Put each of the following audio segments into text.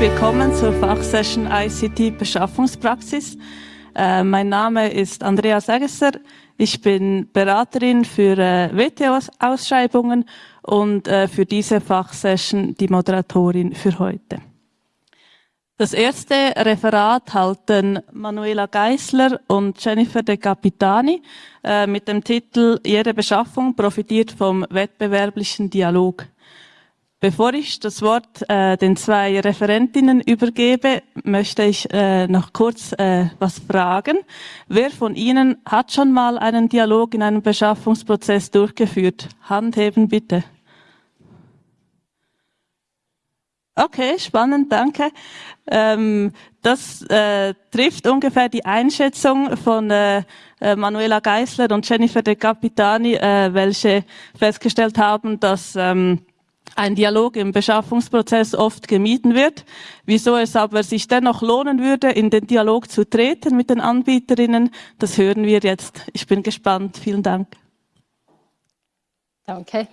Willkommen zur Fachsession ICT Beschaffungspraxis. Äh, mein Name ist Andrea Segesser. Ich bin Beraterin für äh, WTO-Ausschreibungen und äh, für diese Fachsession die Moderatorin für heute. Das erste Referat halten Manuela Geisler und Jennifer De Capitani äh, mit dem Titel Jede Beschaffung profitiert vom wettbewerblichen Dialog. Bevor ich das Wort äh, den zwei Referentinnen übergebe, möchte ich äh, noch kurz äh, was fragen. Wer von Ihnen hat schon mal einen Dialog in einem Beschaffungsprozess durchgeführt? Hand heben bitte. Okay, spannend, danke. Ähm, das äh, trifft ungefähr die Einschätzung von äh, äh Manuela Geisler und Jennifer De Capitani, äh, welche festgestellt haben, dass ähm, ein Dialog im Beschaffungsprozess oft gemieden wird, wieso es aber sich dennoch lohnen würde, in den Dialog zu treten mit den Anbieterinnen, das hören wir jetzt. Ich bin gespannt. Vielen Dank. Danke.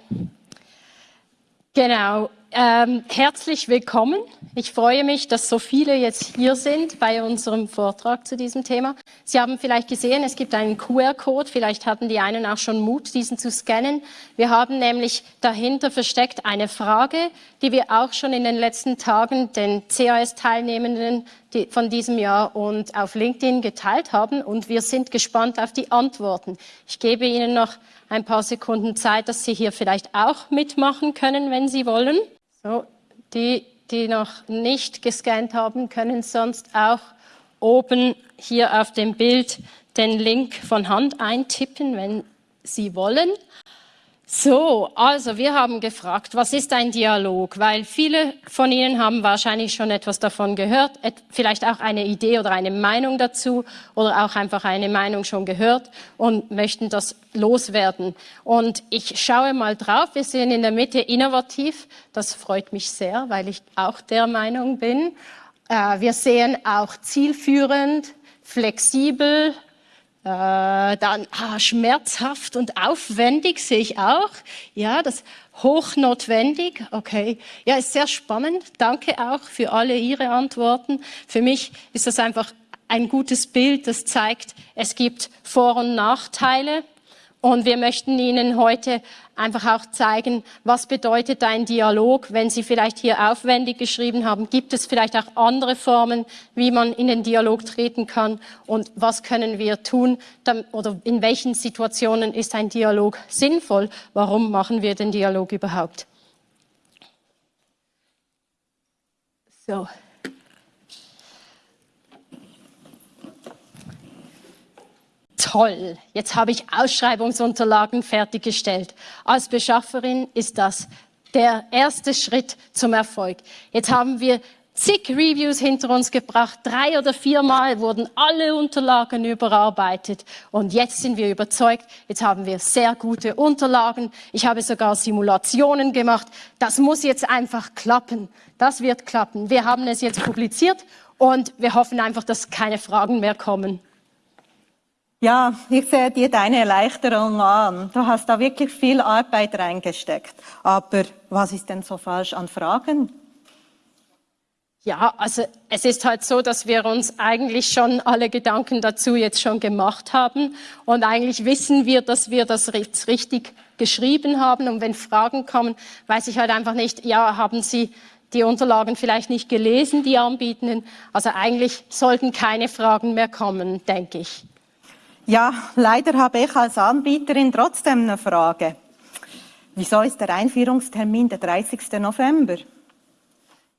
Genau. Ähm, herzlich willkommen. Ich freue mich, dass so viele jetzt hier sind bei unserem Vortrag zu diesem Thema. Sie haben vielleicht gesehen, es gibt einen QR-Code. Vielleicht hatten die einen auch schon Mut, diesen zu scannen. Wir haben nämlich dahinter versteckt eine Frage, die wir auch schon in den letzten Tagen den CAS-Teilnehmenden von diesem Jahr und auf LinkedIn geteilt haben. Und wir sind gespannt auf die Antworten. Ich gebe Ihnen noch ein paar Sekunden Zeit, dass Sie hier vielleicht auch mitmachen können, wenn Sie wollen. So, die, die noch nicht gescannt haben, können sonst auch oben hier auf dem Bild den Link von Hand eintippen, wenn Sie wollen. So, also wir haben gefragt, was ist ein Dialog? Weil viele von Ihnen haben wahrscheinlich schon etwas davon gehört, vielleicht auch eine Idee oder eine Meinung dazu oder auch einfach eine Meinung schon gehört und möchten das loswerden. Und ich schaue mal drauf, wir sehen in der Mitte innovativ, das freut mich sehr, weil ich auch der Meinung bin. Äh, wir sehen auch zielführend, flexibel, äh, dann ah, schmerzhaft und aufwendig sehe ich auch. Ja, das hochnotwendig. Okay. Ja, ist sehr spannend. Danke auch für alle Ihre Antworten. Für mich ist das einfach ein gutes Bild, das zeigt, es gibt Vor- und Nachteile. Und wir möchten Ihnen heute einfach auch zeigen, was bedeutet ein Dialog. Wenn Sie vielleicht hier aufwendig geschrieben haben, gibt es vielleicht auch andere Formen, wie man in den Dialog treten kann und was können wir tun oder in welchen Situationen ist ein Dialog sinnvoll. Warum machen wir den Dialog überhaupt? So. Toll, jetzt habe ich Ausschreibungsunterlagen fertiggestellt. Als Beschafferin ist das der erste Schritt zum Erfolg. Jetzt haben wir zig Reviews hinter uns gebracht. Drei oder viermal wurden alle Unterlagen überarbeitet. Und jetzt sind wir überzeugt, jetzt haben wir sehr gute Unterlagen. Ich habe sogar Simulationen gemacht. Das muss jetzt einfach klappen. Das wird klappen. Wir haben es jetzt publiziert und wir hoffen einfach, dass keine Fragen mehr kommen. Ja, ich sehe dir deine Erleichterung an. Du hast da wirklich viel Arbeit reingesteckt. Aber was ist denn so falsch an Fragen? Ja, also es ist halt so, dass wir uns eigentlich schon alle Gedanken dazu jetzt schon gemacht haben und eigentlich wissen wir, dass wir das richtig geschrieben haben und wenn Fragen kommen, weiß ich halt einfach nicht, ja, haben Sie die Unterlagen vielleicht nicht gelesen, die Anbietenden? Also eigentlich sollten keine Fragen mehr kommen, denke ich. Ja, leider habe ich als Anbieterin trotzdem eine Frage. Wieso ist der Einführungstermin der 30. November?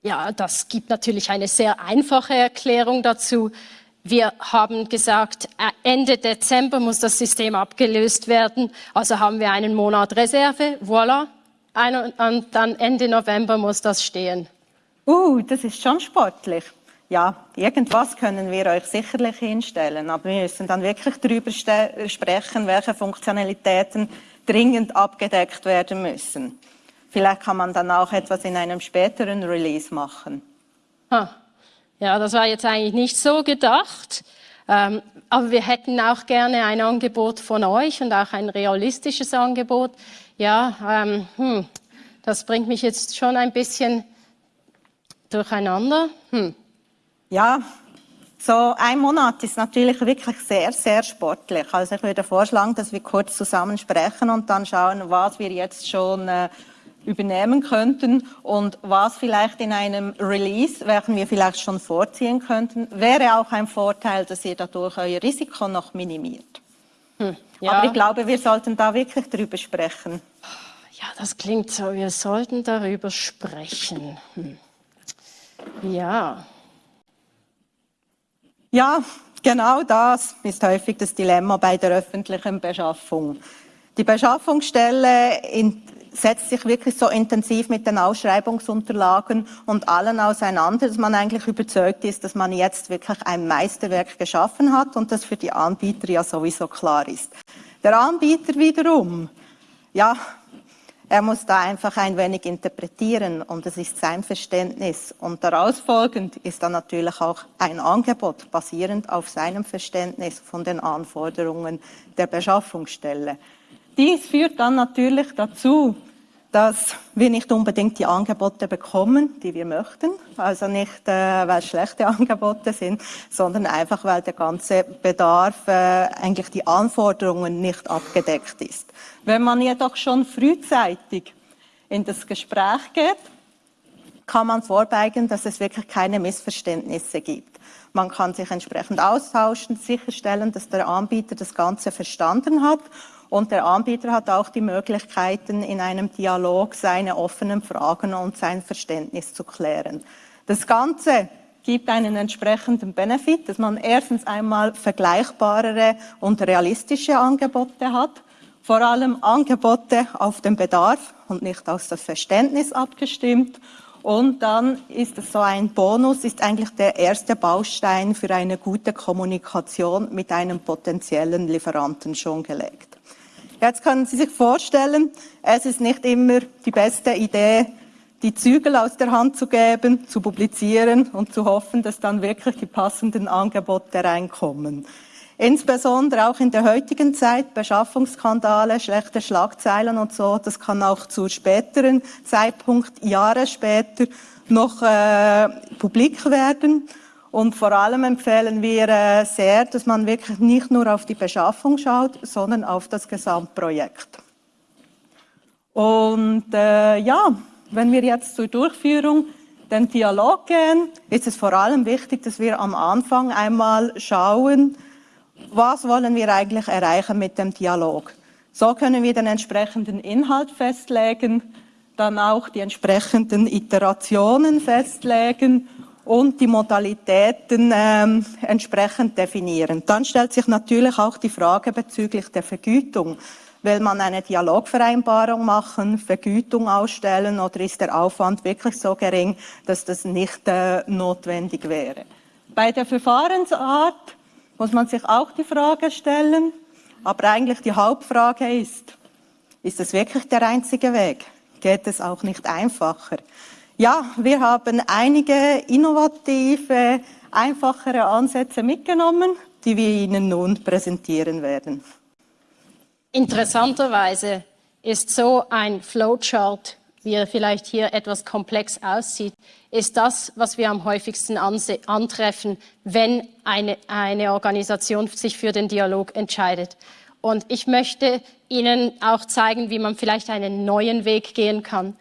Ja, das gibt natürlich eine sehr einfache Erklärung dazu. Wir haben gesagt, äh, Ende Dezember muss das System abgelöst werden. Also haben wir einen Monat Reserve. Voilà. Und dann Ende November muss das stehen. Uh, das ist schon sportlich ja, irgendwas können wir euch sicherlich hinstellen, aber wir müssen dann wirklich darüber sprechen, welche Funktionalitäten dringend abgedeckt werden müssen. Vielleicht kann man dann auch etwas in einem späteren Release machen. Ha. Ja, das war jetzt eigentlich nicht so gedacht. Ähm, aber wir hätten auch gerne ein Angebot von euch und auch ein realistisches Angebot. Ja, ähm, hm, das bringt mich jetzt schon ein bisschen durcheinander. Hm. Ja, so ein Monat ist natürlich wirklich sehr, sehr sportlich. Also ich würde vorschlagen, dass wir kurz zusammen sprechen und dann schauen, was wir jetzt schon äh, übernehmen könnten und was vielleicht in einem Release, welchen wir vielleicht schon vorziehen könnten, wäre auch ein Vorteil, dass ihr dadurch euer Risiko noch minimiert. Hm, ja. Aber ich glaube, wir sollten da wirklich drüber sprechen. Ja, das klingt so, wir sollten darüber sprechen. Hm. Ja. Ja, genau das ist häufig das Dilemma bei der öffentlichen Beschaffung. Die Beschaffungsstelle setzt sich wirklich so intensiv mit den Ausschreibungsunterlagen und allen auseinander, dass man eigentlich überzeugt ist, dass man jetzt wirklich ein Meisterwerk geschaffen hat und das für die Anbieter ja sowieso klar ist. Der Anbieter wiederum, ja, er muss da einfach ein wenig interpretieren und es ist sein Verständnis. Und daraus folgend ist dann natürlich auch ein Angebot basierend auf seinem Verständnis von den Anforderungen der Beschaffungsstelle. Dies führt dann natürlich dazu, dass wir nicht unbedingt die Angebote bekommen, die wir möchten. Also nicht, äh, weil schlechte Angebote sind, sondern einfach, weil der ganze Bedarf, äh, eigentlich die Anforderungen nicht abgedeckt ist. Wenn man jedoch schon frühzeitig in das Gespräch geht, kann man vorbeugen, dass es wirklich keine Missverständnisse gibt. Man kann sich entsprechend austauschen, sicherstellen, dass der Anbieter das Ganze verstanden hat und der Anbieter hat auch die Möglichkeiten, in einem Dialog seine offenen Fragen und sein Verständnis zu klären. Das Ganze gibt einen entsprechenden Benefit, dass man erstens einmal vergleichbarere und realistische Angebote hat, vor allem Angebote auf den Bedarf und nicht auf das Verständnis abgestimmt. Und dann ist es so ein Bonus, ist eigentlich der erste Baustein für eine gute Kommunikation mit einem potenziellen Lieferanten schon gelegt. Jetzt können Sie sich vorstellen, es ist nicht immer die beste Idee, die Zügel aus der Hand zu geben, zu publizieren und zu hoffen, dass dann wirklich die passenden Angebote reinkommen. Insbesondere auch in der heutigen Zeit, Beschaffungsskandale, schlechte Schlagzeilen und so, das kann auch zu späteren Zeitpunkt, Jahre später, noch äh, publik werden. Und vor allem empfehlen wir äh, sehr, dass man wirklich nicht nur auf die Beschaffung schaut, sondern auf das Gesamtprojekt. Und äh, ja, wenn wir jetzt zur Durchführung den Dialog gehen, ist es vor allem wichtig, dass wir am Anfang einmal schauen, was wollen wir eigentlich erreichen mit dem Dialog. So können wir den entsprechenden Inhalt festlegen, dann auch die entsprechenden Iterationen festlegen und die Modalitäten ähm, entsprechend definieren. Dann stellt sich natürlich auch die Frage bezüglich der Vergütung. Will man eine Dialogvereinbarung machen, Vergütung ausstellen oder ist der Aufwand wirklich so gering, dass das nicht äh, notwendig wäre? Bei der Verfahrensart muss man sich auch die Frage stellen, aber eigentlich die Hauptfrage ist, ist es wirklich der einzige Weg? Geht es auch nicht einfacher? Ja, wir haben einige innovative, einfachere Ansätze mitgenommen, die wir Ihnen nun präsentieren werden. Interessanterweise ist so ein Flowchart, wie er vielleicht hier etwas komplex aussieht, ist das, was wir am häufigsten antreffen, wenn eine, eine Organisation sich für den Dialog entscheidet. Und ich möchte Ihnen auch zeigen, wie man vielleicht einen neuen Weg gehen kann.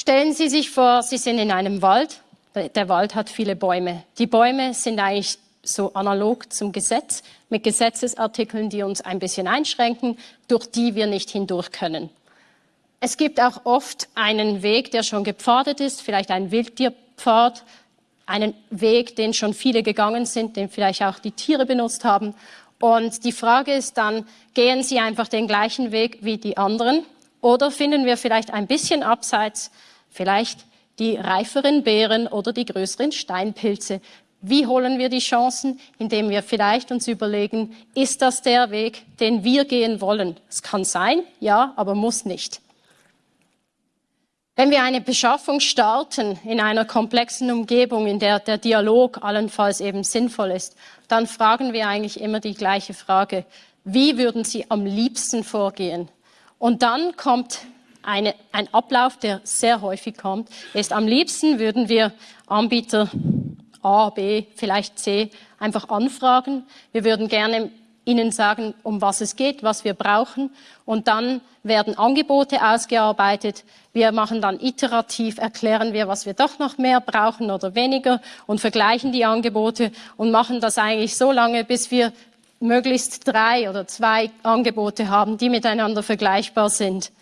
Stellen Sie sich vor, Sie sind in einem Wald. Der Wald hat viele Bäume. Die Bäume sind eigentlich so analog zum Gesetz, mit Gesetzesartikeln, die uns ein bisschen einschränken, durch die wir nicht hindurch können. Es gibt auch oft einen Weg, der schon gepfadet ist, vielleicht ein Wildtierpfad, einen Weg, den schon viele gegangen sind, den vielleicht auch die Tiere benutzt haben. Und die Frage ist dann, gehen Sie einfach den gleichen Weg wie die anderen oder finden wir vielleicht ein bisschen abseits vielleicht die reiferen Beeren oder die größeren Steinpilze. Wie holen wir die Chancen? Indem wir vielleicht uns überlegen, ist das der Weg, den wir gehen wollen? Es kann sein, ja, aber muss nicht. Wenn wir eine Beschaffung starten in einer komplexen Umgebung, in der der Dialog allenfalls eben sinnvoll ist, dann fragen wir eigentlich immer die gleiche Frage. Wie würden Sie am liebsten vorgehen? Und dann kommt eine, ein Ablauf, der sehr häufig kommt, ist am liebsten würden wir Anbieter A, B, vielleicht C einfach anfragen. Wir würden gerne Ihnen sagen, um was es geht, was wir brauchen. Und dann werden Angebote ausgearbeitet. Wir machen dann iterativ, erklären wir, was wir doch noch mehr brauchen oder weniger und vergleichen die Angebote und machen das eigentlich so lange, bis wir möglichst drei oder zwei Angebote haben, die miteinander vergleichbar sind.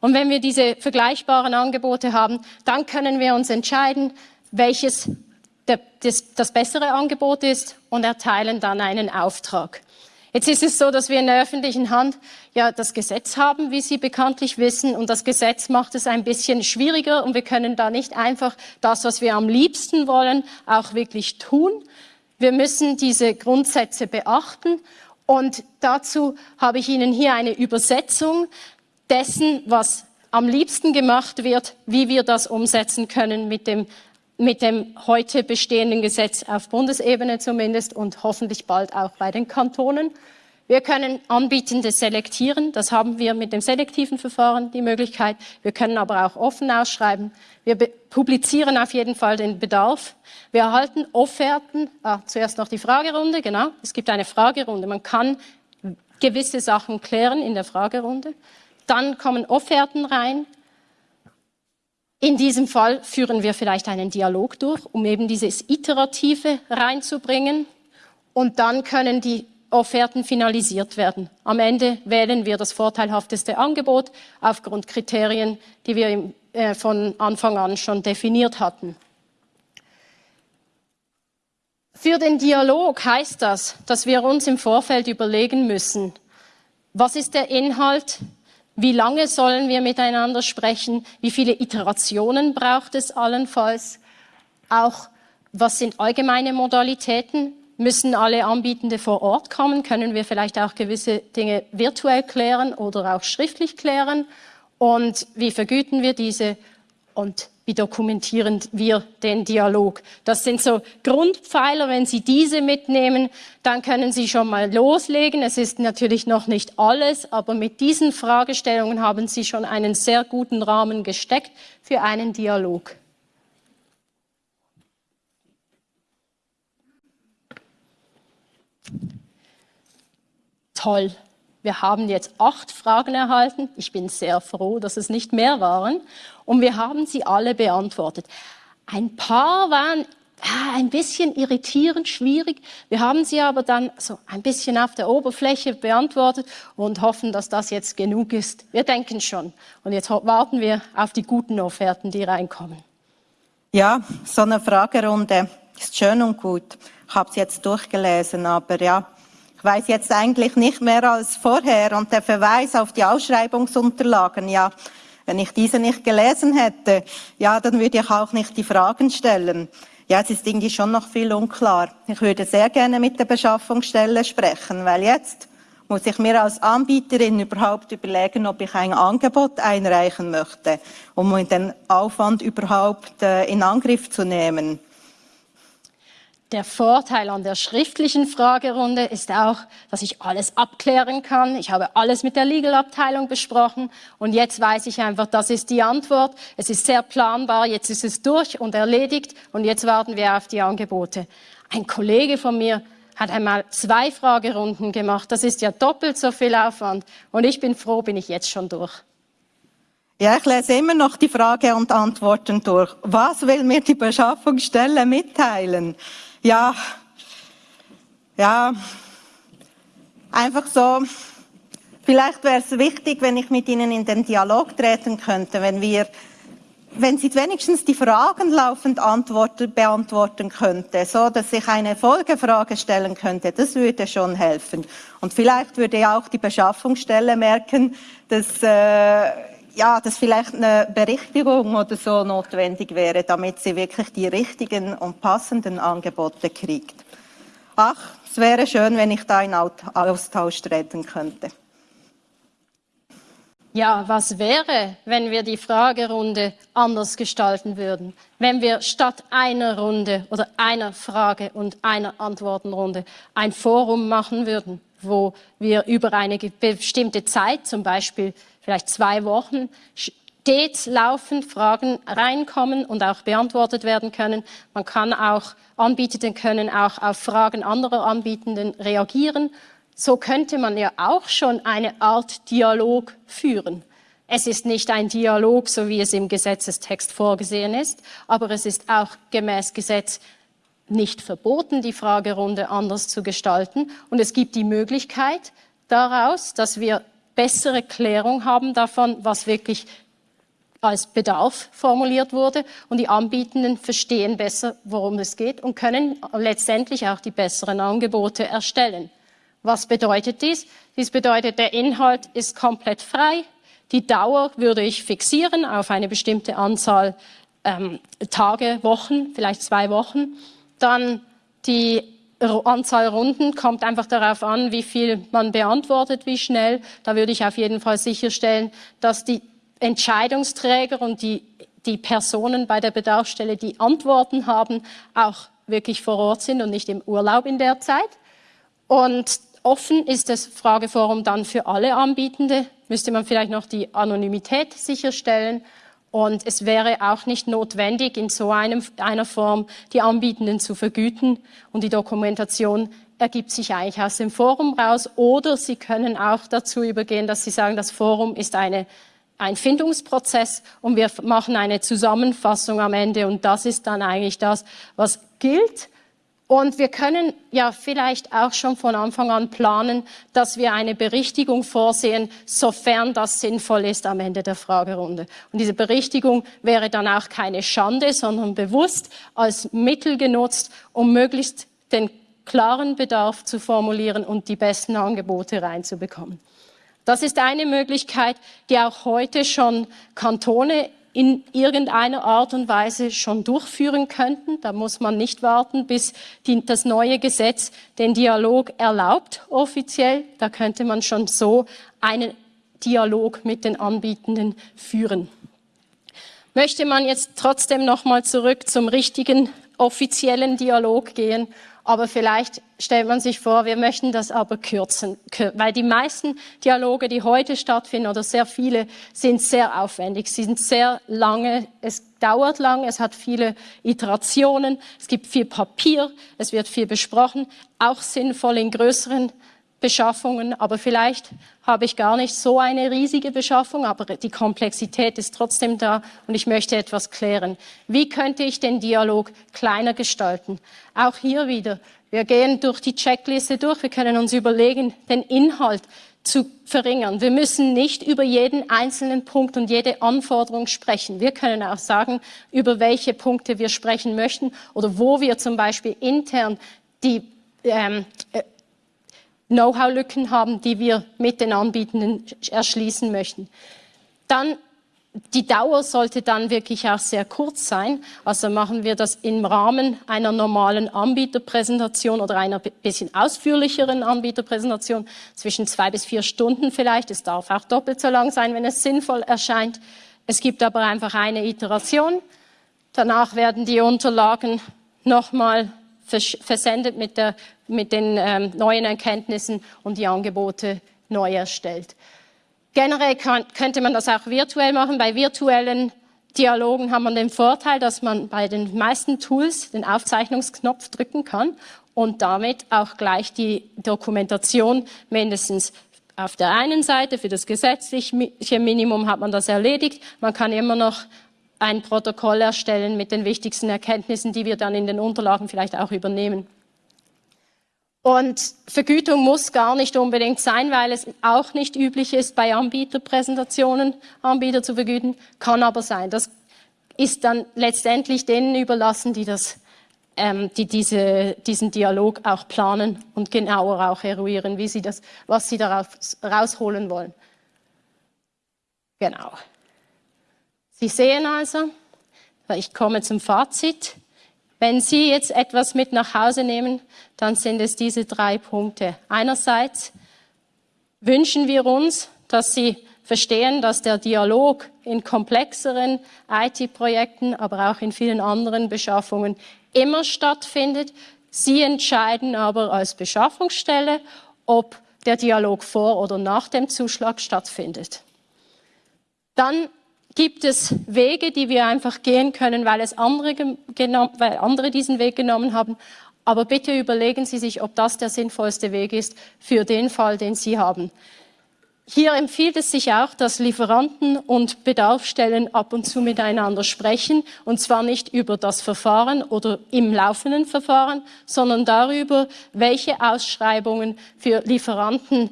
Und wenn wir diese vergleichbaren Angebote haben, dann können wir uns entscheiden, welches das, das bessere Angebot ist und erteilen dann einen Auftrag. Jetzt ist es so, dass wir in der öffentlichen Hand ja das Gesetz haben, wie Sie bekanntlich wissen, und das Gesetz macht es ein bisschen schwieriger und wir können da nicht einfach das, was wir am liebsten wollen, auch wirklich tun. Wir müssen diese Grundsätze beachten und dazu habe ich Ihnen hier eine Übersetzung dessen, was am liebsten gemacht wird, wie wir das umsetzen können mit dem mit dem heute bestehenden Gesetz auf Bundesebene zumindest und hoffentlich bald auch bei den Kantonen. Wir können Anbietende selektieren. Das haben wir mit dem selektiven Verfahren die Möglichkeit. Wir können aber auch offen ausschreiben. Wir publizieren auf jeden Fall den Bedarf. Wir erhalten Offerten. Ah, zuerst noch die Fragerunde. Genau. Es gibt eine Fragerunde. Man kann gewisse Sachen klären in der Fragerunde. Dann kommen Offerten rein. In diesem Fall führen wir vielleicht einen Dialog durch, um eben dieses Iterative reinzubringen. Und dann können die Offerten finalisiert werden. Am Ende wählen wir das vorteilhafteste Angebot aufgrund Kriterien, die wir äh, von Anfang an schon definiert hatten. Für den Dialog heißt das, dass wir uns im Vorfeld überlegen müssen, was ist der Inhalt, wie lange sollen wir miteinander sprechen? Wie viele Iterationen braucht es allenfalls? Auch, was sind allgemeine Modalitäten? Müssen alle Anbietende vor Ort kommen? Können wir vielleicht auch gewisse Dinge virtuell klären oder auch schriftlich klären? Und wie vergüten wir diese? Und wie dokumentieren wir den Dialog. Das sind so Grundpfeiler. Wenn Sie diese mitnehmen, dann können Sie schon mal loslegen. Es ist natürlich noch nicht alles, aber mit diesen Fragestellungen haben Sie schon einen sehr guten Rahmen gesteckt für einen Dialog. Toll. Wir haben jetzt acht Fragen erhalten. Ich bin sehr froh, dass es nicht mehr waren. Und wir haben sie alle beantwortet. Ein paar waren ein bisschen irritierend, schwierig. Wir haben sie aber dann so ein bisschen auf der Oberfläche beantwortet und hoffen, dass das jetzt genug ist. Wir denken schon. Und jetzt warten wir auf die guten Offerten, die reinkommen. Ja, so eine Fragerunde ist schön und gut. Ich habe es jetzt durchgelesen, aber ja, ich weiß jetzt eigentlich nicht mehr als vorher. Und der Verweis auf die Ausschreibungsunterlagen, ja, wenn ich diese nicht gelesen hätte, ja, dann würde ich auch nicht die Fragen stellen. Ja, es ist irgendwie schon noch viel unklar. Ich würde sehr gerne mit der Beschaffungsstelle sprechen, weil jetzt muss ich mir als Anbieterin überhaupt überlegen, ob ich ein Angebot einreichen möchte, um den Aufwand überhaupt äh, in Angriff zu nehmen. Der Vorteil an der schriftlichen Fragerunde ist auch, dass ich alles abklären kann. Ich habe alles mit der Legal-Abteilung besprochen und jetzt weiß ich einfach, das ist die Antwort. Es ist sehr planbar, jetzt ist es durch und erledigt und jetzt warten wir auf die Angebote. Ein Kollege von mir hat einmal zwei Fragerunden gemacht. Das ist ja doppelt so viel Aufwand und ich bin froh, bin ich jetzt schon durch. Ja, ich lese immer noch die Frage und Antworten durch. Was will mir die Beschaffungsstelle mitteilen? Ja, ja, einfach so, vielleicht wäre es wichtig, wenn ich mit Ihnen in den Dialog treten könnte, wenn wir, wenn Sie wenigstens die Fragen laufend antworten, beantworten könnte, so dass ich eine Folgefrage stellen könnte, das würde schon helfen. Und vielleicht würde ja auch die Beschaffungsstelle merken, dass, äh, ja, dass vielleicht eine Berichtigung oder so notwendig wäre, damit sie wirklich die richtigen und passenden Angebote kriegt. Ach, es wäre schön, wenn ich da in Austausch treten könnte. Ja, was wäre, wenn wir die Fragerunde anders gestalten würden? Wenn wir statt einer Runde oder einer Frage und einer Antwortenrunde ein Forum machen würden, wo wir über eine bestimmte Zeit, zum Beispiel vielleicht zwei Wochen stets laufend Fragen reinkommen und auch beantwortet werden können. Man kann auch, Anbietenden können auch auf Fragen anderer Anbietenden reagieren. So könnte man ja auch schon eine Art Dialog führen. Es ist nicht ein Dialog, so wie es im Gesetzestext vorgesehen ist, aber es ist auch gemäß Gesetz nicht verboten, die Fragerunde anders zu gestalten. Und es gibt die Möglichkeit daraus, dass wir bessere Klärung haben davon, was wirklich als Bedarf formuliert wurde und die Anbietenden verstehen besser, worum es geht und können letztendlich auch die besseren Angebote erstellen. Was bedeutet dies? Dies bedeutet, der Inhalt ist komplett frei. Die Dauer würde ich fixieren auf eine bestimmte Anzahl ähm, Tage, Wochen, vielleicht zwei Wochen. Dann die Anzahl Runden kommt einfach darauf an, wie viel man beantwortet, wie schnell. Da würde ich auf jeden Fall sicherstellen, dass die Entscheidungsträger und die, die Personen bei der Bedarfsstelle, die Antworten haben, auch wirklich vor Ort sind und nicht im Urlaub in der Zeit. Und offen ist das Frageforum dann für alle Anbietende. Müsste man vielleicht noch die Anonymität sicherstellen und es wäre auch nicht notwendig, in so einem, einer Form die Anbietenden zu vergüten. Und die Dokumentation ergibt sich eigentlich aus dem Forum raus. Oder Sie können auch dazu übergehen, dass Sie sagen, das Forum ist eine, ein Findungsprozess und wir machen eine Zusammenfassung am Ende. Und das ist dann eigentlich das, was gilt. Und wir können ja vielleicht auch schon von Anfang an planen, dass wir eine Berichtigung vorsehen, sofern das sinnvoll ist am Ende der Fragerunde. Und diese Berichtigung wäre dann auch keine Schande, sondern bewusst als Mittel genutzt, um möglichst den klaren Bedarf zu formulieren und die besten Angebote reinzubekommen. Das ist eine Möglichkeit, die auch heute schon Kantone in irgendeiner Art und Weise schon durchführen könnten. Da muss man nicht warten, bis die, das neue Gesetz den Dialog erlaubt, offiziell. Da könnte man schon so einen Dialog mit den Anbietenden führen. Möchte man jetzt trotzdem noch mal zurück zum richtigen offiziellen Dialog gehen aber vielleicht stellt man sich vor, wir möchten das aber kürzen, weil die meisten Dialoge, die heute stattfinden oder sehr viele, sind sehr aufwendig, sie sind sehr lange, es dauert lang, es hat viele Iterationen, es gibt viel Papier, es wird viel besprochen, auch sinnvoll in größeren Beschaffungen, aber vielleicht habe ich gar nicht so eine riesige Beschaffung, aber die Komplexität ist trotzdem da und ich möchte etwas klären. Wie könnte ich den Dialog kleiner gestalten? Auch hier wieder, wir gehen durch die Checkliste durch, wir können uns überlegen, den Inhalt zu verringern. Wir müssen nicht über jeden einzelnen Punkt und jede Anforderung sprechen. Wir können auch sagen, über welche Punkte wir sprechen möchten oder wo wir zum Beispiel intern die ähm, äh, Know-how-Lücken haben, die wir mit den Anbietenden erschließen möchten. Dann die Dauer sollte dann wirklich auch sehr kurz sein. Also machen wir das im Rahmen einer normalen Anbieterpräsentation oder einer bisschen ausführlicheren Anbieterpräsentation, zwischen zwei bis vier Stunden vielleicht. Es darf auch doppelt so lang sein, wenn es sinnvoll erscheint. Es gibt aber einfach eine Iteration. Danach werden die Unterlagen nochmal versendet mit, der, mit den ähm, neuen Erkenntnissen und die Angebote neu erstellt. Generell kann, könnte man das auch virtuell machen. Bei virtuellen Dialogen hat man den Vorteil, dass man bei den meisten Tools den Aufzeichnungsknopf drücken kann und damit auch gleich die Dokumentation mindestens auf der einen Seite für das gesetzliche Minimum hat man das erledigt. Man kann immer noch ein Protokoll erstellen mit den wichtigsten Erkenntnissen, die wir dann in den Unterlagen vielleicht auch übernehmen. Und Vergütung muss gar nicht unbedingt sein, weil es auch nicht üblich ist, bei Anbieterpräsentationen Anbieter zu vergüten, kann aber sein. Das ist dann letztendlich denen überlassen, die, das, ähm, die diese, diesen Dialog auch planen und genauer auch eruieren, wie sie das, was sie daraus rausholen wollen. Genau. Sie sehen also, ich komme zum Fazit, wenn Sie jetzt etwas mit nach Hause nehmen, dann sind es diese drei Punkte. Einerseits wünschen wir uns, dass Sie verstehen, dass der Dialog in komplexeren IT-Projekten, aber auch in vielen anderen Beschaffungen immer stattfindet. Sie entscheiden aber als Beschaffungsstelle, ob der Dialog vor oder nach dem Zuschlag stattfindet. Dann gibt es Wege, die wir einfach gehen können, weil es andere, weil andere diesen Weg genommen haben. Aber bitte überlegen Sie sich, ob das der sinnvollste Weg ist für den Fall, den Sie haben. Hier empfiehlt es sich auch, dass Lieferanten und Bedarfsstellen ab und zu miteinander sprechen, und zwar nicht über das Verfahren oder im laufenden Verfahren, sondern darüber, welche Ausschreibungen für Lieferanten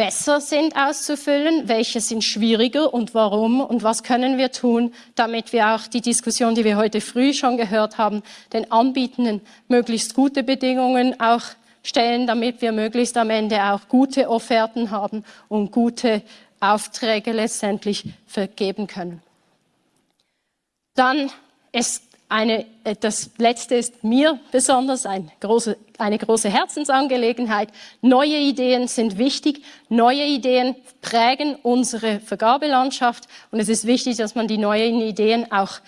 besser sind auszufüllen, welche sind schwieriger und warum und was können wir tun, damit wir auch die Diskussion, die wir heute früh schon gehört haben, den Anbietenden möglichst gute Bedingungen auch stellen, damit wir möglichst am Ende auch gute Offerten haben und gute Aufträge letztendlich vergeben können. Dann ist eine, äh, das letzte ist mir besonders ein große, eine große Herzensangelegenheit. Neue Ideen sind wichtig. Neue Ideen prägen unsere Vergabelandschaft. Und es ist wichtig, dass man die neuen Ideen auch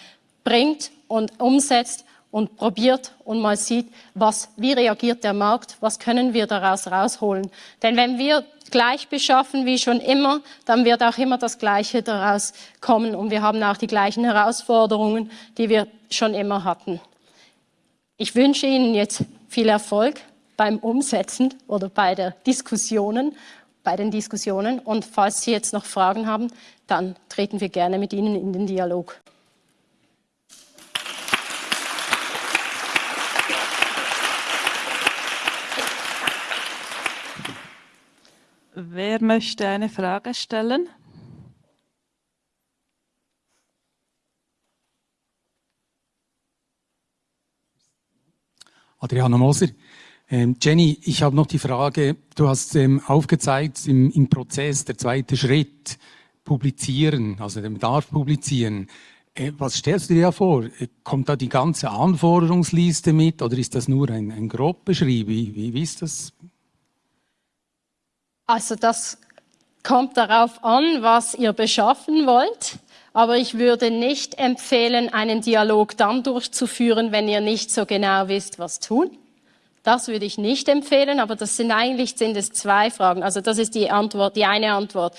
bringt und umsetzt und probiert und mal sieht, was, wie reagiert der Markt, was können wir daraus rausholen. Denn wenn wir gleich beschaffen wie schon immer, dann wird auch immer das Gleiche daraus kommen und wir haben auch die gleichen Herausforderungen, die wir schon immer hatten. Ich wünsche Ihnen jetzt viel Erfolg beim Umsetzen oder bei der Diskussionen, bei den Diskussionen und falls Sie jetzt noch Fragen haben, dann treten wir gerne mit Ihnen in den Dialog. Wer möchte eine Frage stellen? Adriano Moser. Ähm, Jenny, ich habe noch die Frage, du hast ähm, aufgezeigt im, im, Prozess, der zweite Schritt, publizieren, also der Bedarf publizieren. Äh, was stellst du dir vor? Äh, kommt da die ganze Anforderungsliste mit oder ist das nur ein, ein grob beschrieben? Wie, wie, wie ist das also das kommt darauf an, was ihr beschaffen wollt. Aber ich würde nicht empfehlen, einen Dialog dann durchzuführen, wenn ihr nicht so genau wisst, was tun. Das würde ich nicht empfehlen, aber das sind eigentlich sind es zwei Fragen. Also das ist die Antwort, die eine Antwort.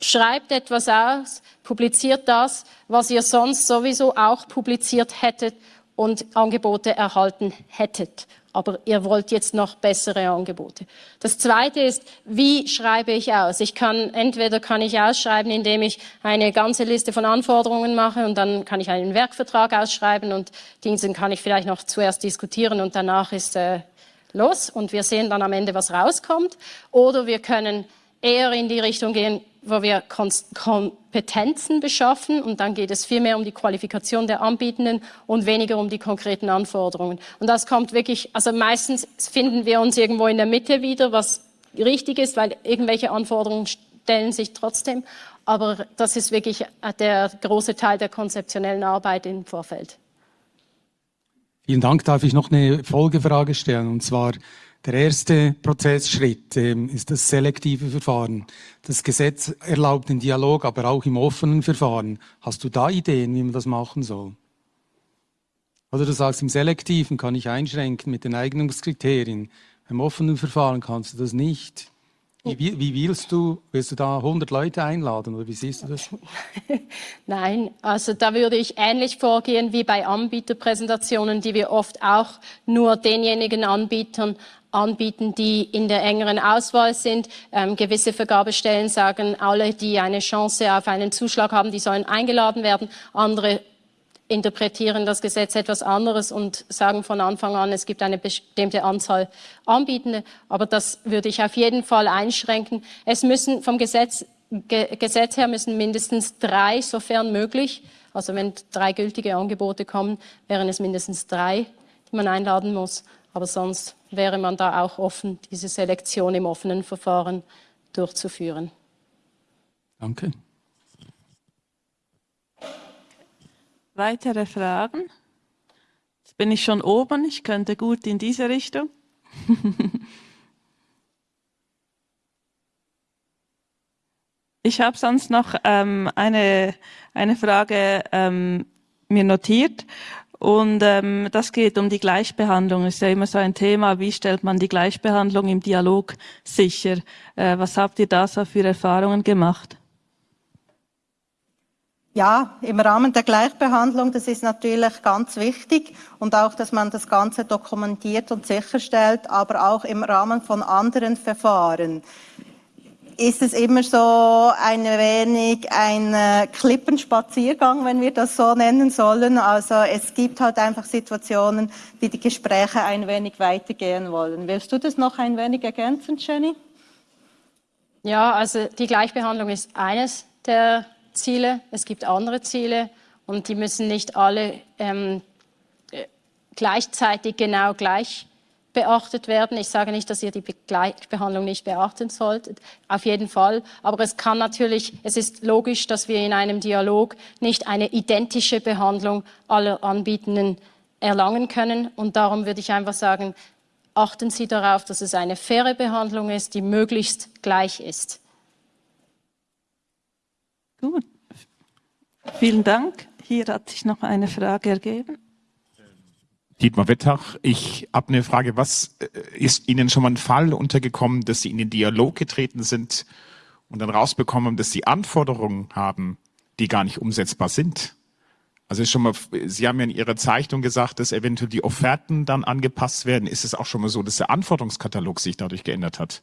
Schreibt etwas aus, publiziert das, was ihr sonst sowieso auch publiziert hättet und Angebote erhalten hättet aber ihr wollt jetzt noch bessere Angebote. Das zweite ist, wie schreibe ich aus? Ich kann, entweder kann ich ausschreiben, indem ich eine ganze Liste von Anforderungen mache und dann kann ich einen Werkvertrag ausschreiben und diesen kann ich vielleicht noch zuerst diskutieren und danach ist äh, los und wir sehen dann am Ende, was rauskommt. Oder wir können eher in die Richtung gehen, wo wir Kompetenzen beschaffen und dann geht es viel mehr um die Qualifikation der Anbietenden und weniger um die konkreten Anforderungen. Und das kommt wirklich, also meistens finden wir uns irgendwo in der Mitte wieder, was richtig ist, weil irgendwelche Anforderungen stellen sich trotzdem. Aber das ist wirklich der große Teil der konzeptionellen Arbeit im Vorfeld. Vielen Dank. Darf ich noch eine Folgefrage stellen? Und zwar, der erste Prozessschritt ähm, ist das selektive Verfahren. Das Gesetz erlaubt den Dialog, aber auch im offenen Verfahren. Hast du da Ideen, wie man das machen soll? Oder du sagst, im selektiven kann ich einschränken mit den Eignungskriterien. Im offenen Verfahren kannst du das nicht. Wie, wie, willst du, willst du da 100 Leute einladen oder wie siehst du das? Nein, also da würde ich ähnlich vorgehen wie bei Anbieterpräsentationen, die wir oft auch nur denjenigen Anbietern anbieten, die in der engeren Auswahl sind. Ähm, gewisse Vergabestellen sagen, alle, die eine Chance auf einen Zuschlag haben, die sollen eingeladen werden. Andere interpretieren das Gesetz etwas anderes und sagen von Anfang an, es gibt eine bestimmte Anzahl Anbietende. Aber das würde ich auf jeden Fall einschränken. Es müssen vom Gesetz, Ge Gesetz her müssen mindestens drei, sofern möglich, also wenn drei gültige Angebote kommen, wären es mindestens drei, die man einladen muss. Aber sonst wäre man da auch offen, diese Selektion im offenen Verfahren durchzuführen. Danke. Weitere Fragen? Jetzt bin ich schon oben, ich könnte gut in diese Richtung. ich habe sonst noch ähm, eine, eine Frage ähm, mir notiert. Und ähm, das geht um die Gleichbehandlung. Ist ja immer so ein Thema. Wie stellt man die Gleichbehandlung im Dialog sicher? Äh, was habt ihr da so für Erfahrungen gemacht? Ja, im Rahmen der Gleichbehandlung, das ist natürlich ganz wichtig und auch, dass man das Ganze dokumentiert und sicherstellt, aber auch im Rahmen von anderen Verfahren ist es immer so ein wenig ein äh, Klippenspaziergang, wenn wir das so nennen sollen. Also es gibt halt einfach Situationen, die die Gespräche ein wenig weitergehen wollen. Willst du das noch ein wenig ergänzen, Jenny? Ja, also die Gleichbehandlung ist eines der Ziele. Es gibt andere Ziele und die müssen nicht alle ähm, äh, gleichzeitig genau gleich beachtet werden. Ich sage nicht, dass ihr die Gleichbehandlung nicht beachten solltet, auf jeden Fall. Aber es kann natürlich, es ist logisch, dass wir in einem Dialog nicht eine identische Behandlung aller Anbietenden erlangen können. Und darum würde ich einfach sagen, achten Sie darauf, dass es eine faire Behandlung ist, die möglichst gleich ist. Gut. Vielen Dank. Hier hat sich noch eine Frage ergeben. Dietmar Wettach, ich habe eine Frage. Was äh, ist Ihnen schon mal ein Fall untergekommen, dass Sie in den Dialog getreten sind und dann rausbekommen, dass Sie Anforderungen haben, die gar nicht umsetzbar sind? Also schon mal, Sie haben ja in Ihrer Zeichnung gesagt, dass eventuell die Offerten dann angepasst werden. Ist es auch schon mal so, dass der Anforderungskatalog sich dadurch geändert hat?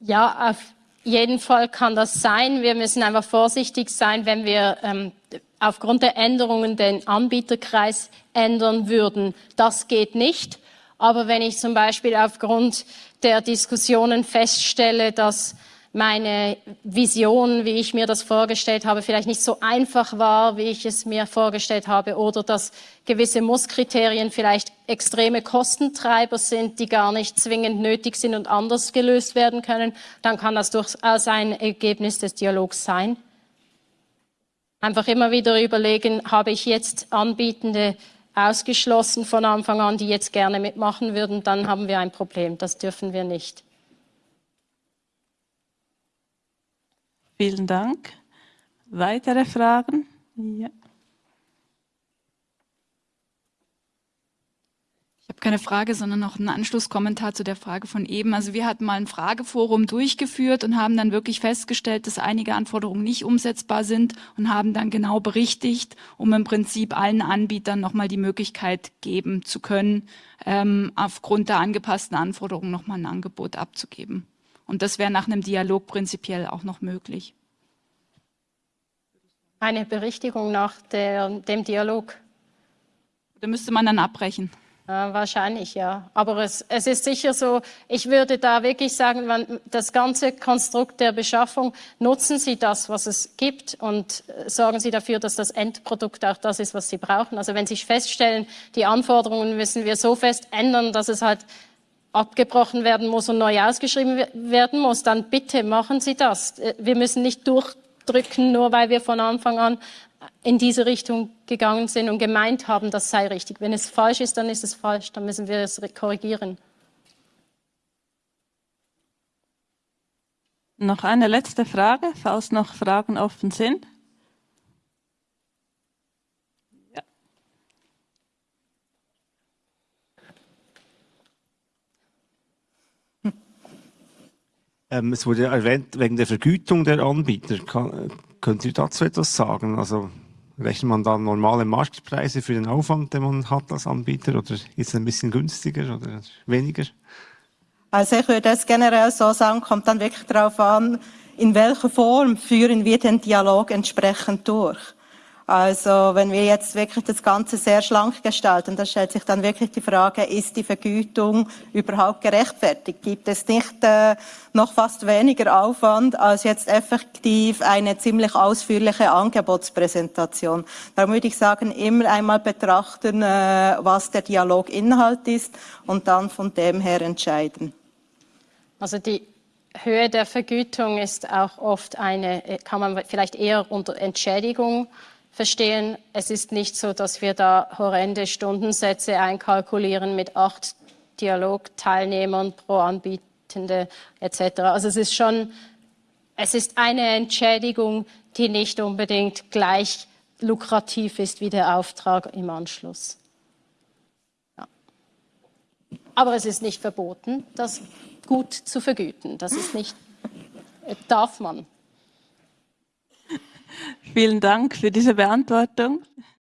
Ja, auf jeden Fall kann das sein. Wir müssen einfach vorsichtig sein, wenn wir ähm, aufgrund der Änderungen den Anbieterkreis ändern würden. Das geht nicht. Aber wenn ich zum Beispiel aufgrund der Diskussionen feststelle, dass meine Vision, wie ich mir das vorgestellt habe, vielleicht nicht so einfach war, wie ich es mir vorgestellt habe, oder dass gewisse Musskriterien vielleicht extreme Kostentreiber sind, die gar nicht zwingend nötig sind und anders gelöst werden können, dann kann das durchaus ein Ergebnis des Dialogs sein. Einfach immer wieder überlegen, habe ich jetzt Anbietende ausgeschlossen von Anfang an, die jetzt gerne mitmachen würden, dann haben wir ein Problem. Das dürfen wir nicht. Vielen Dank. Weitere Fragen? Ja. Habe keine Frage, sondern noch einen Anschlusskommentar zu der Frage von eben. Also wir hatten mal ein Frageforum durchgeführt und haben dann wirklich festgestellt, dass einige Anforderungen nicht umsetzbar sind und haben dann genau berichtigt, um im Prinzip allen Anbietern nochmal die Möglichkeit geben zu können, ähm, aufgrund der angepassten Anforderungen nochmal ein Angebot abzugeben. Und das wäre nach einem Dialog prinzipiell auch noch möglich. Eine Berichtigung nach der, dem Dialog. Da müsste man dann abbrechen. Ja, wahrscheinlich, ja. Aber es, es ist sicher so, ich würde da wirklich sagen, wenn das ganze Konstrukt der Beschaffung, nutzen Sie das, was es gibt und äh, sorgen Sie dafür, dass das Endprodukt auch das ist, was Sie brauchen. Also wenn Sie feststellen, die Anforderungen müssen wir so fest ändern, dass es halt abgebrochen werden muss und neu ausgeschrieben werden muss, dann bitte machen Sie das. Äh, wir müssen nicht durchdrücken, nur weil wir von Anfang an in diese Richtung gegangen sind und gemeint haben, das sei richtig. Wenn es falsch ist, dann ist es falsch, dann müssen wir es korrigieren. Noch eine letzte Frage, falls noch Fragen offen sind. Ähm, es wurde erwähnt, wegen der Vergütung der Anbieter. Kann, können Sie dazu etwas sagen? Also rechnet man da normale Marktpreise für den Aufwand, den man hat als Anbieter oder ist es ein bisschen günstiger oder weniger? Also ich würde es generell so sagen, kommt dann wirklich darauf an, in welcher Form führen wir den Dialog entsprechend durch. Also wenn wir jetzt wirklich das Ganze sehr schlank gestalten, da stellt sich dann wirklich die Frage, ist die Vergütung überhaupt gerechtfertigt? Gibt es nicht äh, noch fast weniger Aufwand als jetzt effektiv eine ziemlich ausführliche Angebotspräsentation? Darum würde ich sagen, immer einmal betrachten, äh, was der Dialoginhalt ist und dann von dem her entscheiden. Also die Höhe der Vergütung ist auch oft eine, kann man vielleicht eher unter Entschädigung verstehen, es ist nicht so, dass wir da horrende Stundensätze einkalkulieren mit acht Dialogteilnehmern pro Anbietende etc. Also es ist schon, es ist eine Entschädigung, die nicht unbedingt gleich lukrativ ist wie der Auftrag im Anschluss. Ja. Aber es ist nicht verboten, das gut zu vergüten. Das ist nicht, darf man. Vielen Dank für diese Beantwortung.